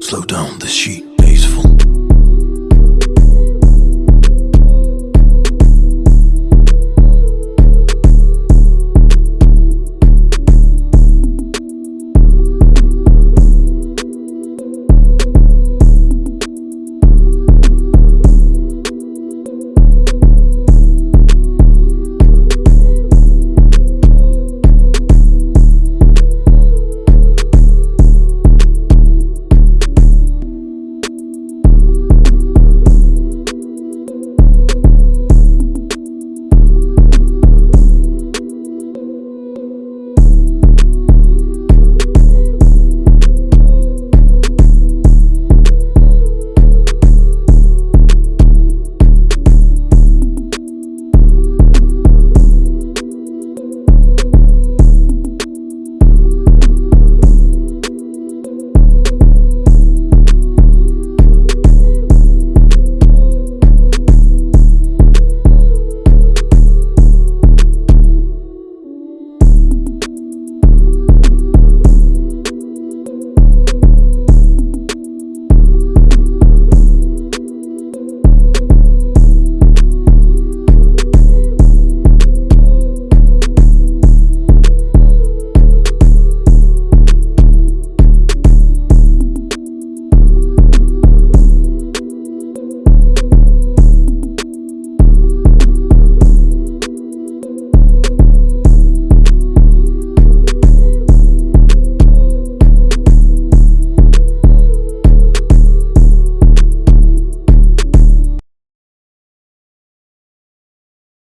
Slow down the sheet.